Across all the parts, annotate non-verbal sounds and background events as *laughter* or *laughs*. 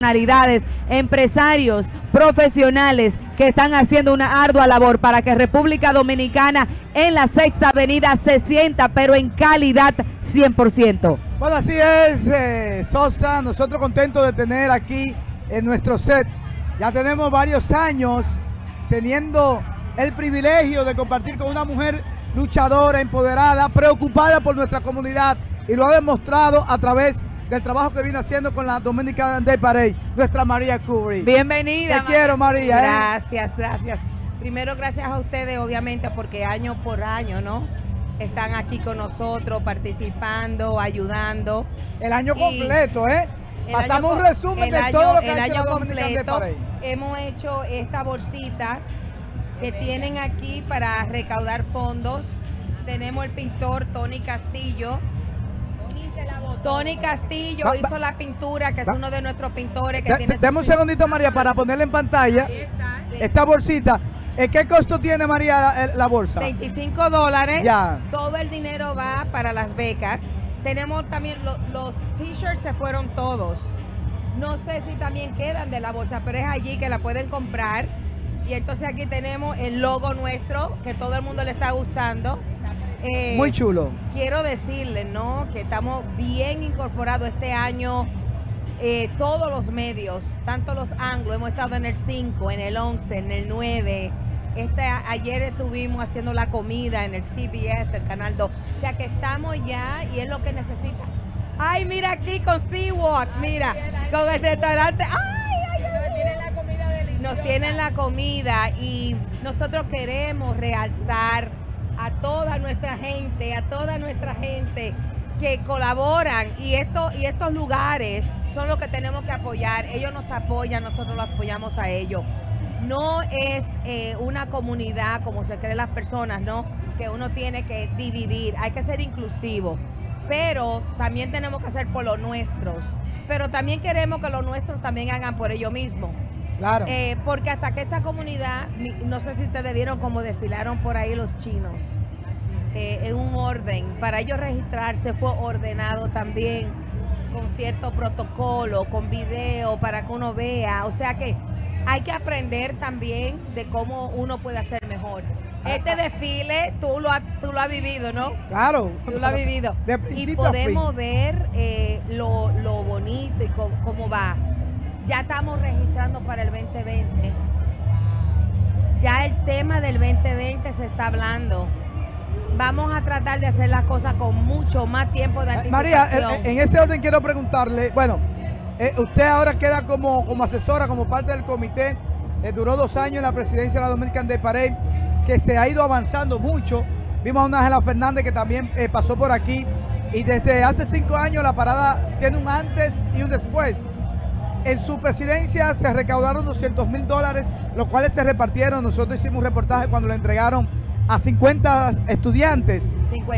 personalidades, empresarios, profesionales que están haciendo una ardua labor para que República Dominicana en la Sexta Avenida se sienta, pero en calidad 100%. Bueno, así es, eh, Sosa, nosotros contentos de tener aquí en nuestro set. Ya tenemos varios años teniendo el privilegio de compartir con una mujer luchadora, empoderada, preocupada por nuestra comunidad y lo ha demostrado a través de del trabajo que viene haciendo con la Dominican Day Parade, nuestra María Curry. Bienvenida. Te quiero, María. ¿eh? Gracias, gracias. Primero, gracias a ustedes, obviamente, porque año por año, ¿no? Están aquí con nosotros, participando, ayudando. El año completo, ¿eh? Pasamos un resumen de todo lo que el ha hecho año la completo. Hemos hecho estas bolsitas que tienen aquí para recaudar fondos. Tenemos el pintor Tony Castillo, Tony Castillo hizo la pintura, que es uno de nuestros pintores que tiene... Dame un segundito, María, para ponerle en pantalla esta bolsita. ¿Qué costo tiene, María, la, bolsa? 25 dólares. Ya. Todo el dinero va para las becas. Tenemos también los t-shirts, se fueron todos. No sé si también quedan de la bolsa, pero es allí que la pueden comprar. Y entonces aquí tenemos el logo nuestro, que todo el mundo le está gustando. Eh, Muy chulo. Quiero decirle, ¿no? Que estamos bien incorporados este año. Eh, todos los medios, tanto los anglos, hemos estado en el 5, en el 11, en el 9. Este, ayer estuvimos haciendo la comida en el CBS, el Canal 2. O sea que estamos ya y es lo que necesita. Ay, mira aquí con Seawalk, mira, con el restaurante. Ay, ay, ay. Nos tienen la comida Nos tienen la comida y nosotros queremos realzar a toda nuestra gente, a toda nuestra gente que colaboran y, esto, y estos lugares son los que tenemos que apoyar. Ellos nos apoyan, nosotros los apoyamos a ellos. No es eh, una comunidad como se creen las personas, ¿no? Que uno tiene que dividir, hay que ser inclusivo. Pero también tenemos que hacer por los nuestros. Pero también queremos que los nuestros también hagan por ellos mismos. Claro. Eh, porque hasta que esta comunidad, no sé si ustedes vieron cómo desfilaron por ahí los chinos, eh, en un orden. Para ellos registrarse fue ordenado también con cierto protocolo, con video, para que uno vea. O sea que hay que aprender también de cómo uno puede hacer mejor. Este desfile tú lo, has, tú lo has vivido, ¿no? Claro. Tú lo has vivido. y podemos ver eh, lo, lo, bonito y cómo va. Ya estamos registrando para el 2020. Ya el tema del 2020 se está hablando. Vamos a tratar de hacer las cosas con mucho más tiempo de eh, anticipación. María, en ese orden quiero preguntarle, bueno, eh, usted ahora queda como, como asesora, como parte del comité, eh, duró dos años en la presidencia de la Dominican de Parade, que se ha ido avanzando mucho. Vimos a una Ángela Fernández que también pasó por aquí y desde hace cinco años la parada tiene un antes y un después. En su presidencia se recaudaron 200 mil dólares, los cuales se repartieron. Nosotros hicimos un reportaje cuando le entregaron a 50 estudiantes.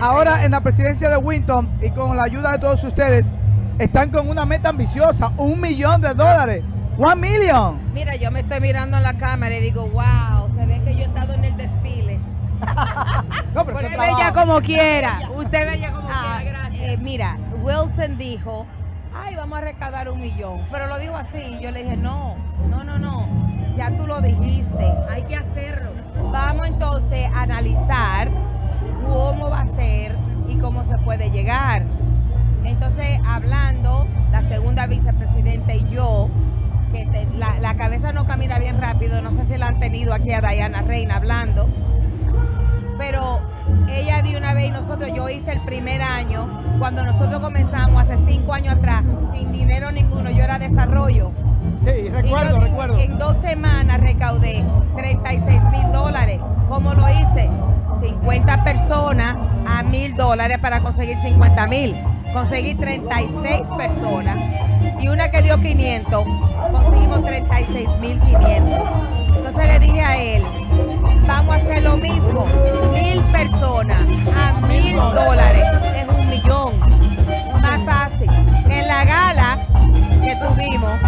Ahora en la presidencia de Winton y con la ayuda de todos ustedes, están con una meta ambiciosa, un millón de dólares. One million. Mira, yo me estoy mirando en la cámara y digo, wow, se ve que yo he estado en el desfile. *laughs* no, pero Usted bella como *laughs* quiera. Usted bella como ah, quiera, gracias. Eh, mira, Wilson dijo ay, vamos a recaudar un millón. Pero lo dijo así, yo le dije, no, no, no, no, ya tú lo dijiste, hay que hacerlo. Vamos entonces a analizar cómo va a ser y cómo se puede llegar. Entonces, hablando, la segunda vicepresidenta y yo, que la, la, cabeza no camina bien rápido, no sé si la han tenido aquí a Diana Reina hablando, pero ella de una vez y nosotros, yo hice el primer año, cuando nosotros comenzamos hace cinco años atrás, sin dinero ninguno, yo era desarrollo. Sí, recuerdo, recuerdo. En dos semanas recaudé 36 mil dólares. ¿Cómo lo hice? 50 personas a mil dólares para conseguir 50 mil. Conseguí 36 personas y una que dio 500, conseguimos 36 mil 500. Entonces le dije a él, vamos a hacer lo mismo, mil personas a mil dólares, es un millón, más fácil. En la gala que tuvimos,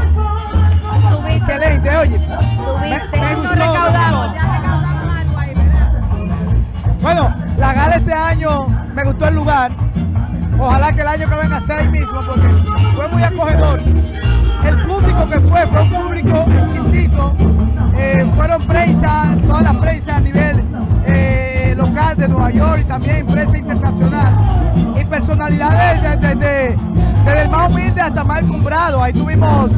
tuviste, excelente, oye, tuviste, me, me recaudamos, ya recaudamos algo ahí, ¿verdad? Bueno, la gala este año me gustó el lugar, ojalá que el año que venga sea el mismo porque fue muy acogedor. el público que fue fue un público exquisito. Eh, fueron prensa, toda la prensa a nivel eh, local de Nueva York y también prensa internacional. Y personalidades desde, desde, desde el más humilde hasta más encumbrado. Ahí tuvimos,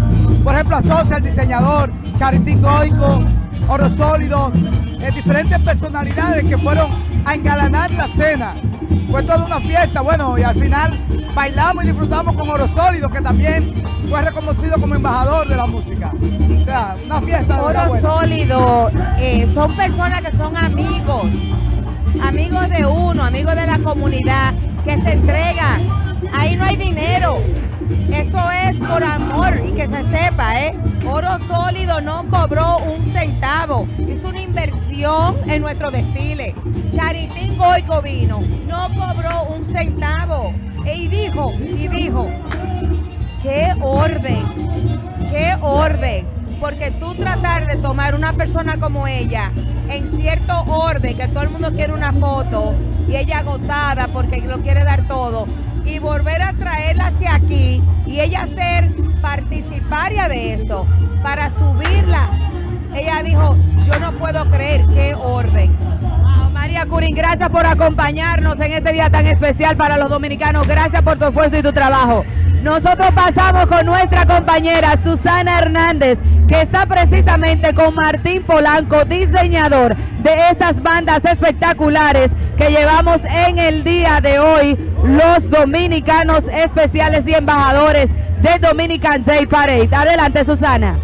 por ejemplo, a Sosa, el diseñador, Charitín Goico, Oro Sólido, eh, diferentes personalidades que fueron a engalanar la cena. Fue toda una fiesta, bueno, y al final bailamos y disfrutamos con Oro Sólido, que también fue reconocido como embajador de la música. O sea, una fiesta Oro. Sólido, eh, son personas que son amigos, amigos de uno, amigos de la comunidad, que se entregan. Ahí no hay dinero. Eso es por amor y que se sepa, ¿eh? Oro Sólido no cobró un centavo. Hizo una inversión en nuestro desfile. Charitín Goico vino, no cobró un centavo. Y dijo, y dijo, qué orden, qué orden. Porque tú tratar de tomar una persona como ella en cierto orden, que todo el mundo quiere una foto y ella agotada porque lo quiere dar todo, y volver a traerla hacia aquí y ella ser participaria de eso para subirla. Ella dijo, yo no puedo creer qué orden. Gracias por acompañarnos en este día tan especial para los dominicanos. Gracias por tu esfuerzo y tu trabajo. Nosotros pasamos con nuestra compañera Susana Hernández, que está precisamente con Martín Polanco, diseñador de estas bandas espectaculares que llevamos en el día de hoy, los dominicanos especiales y embajadores de Dominican Day Parade. Adelante, Susana.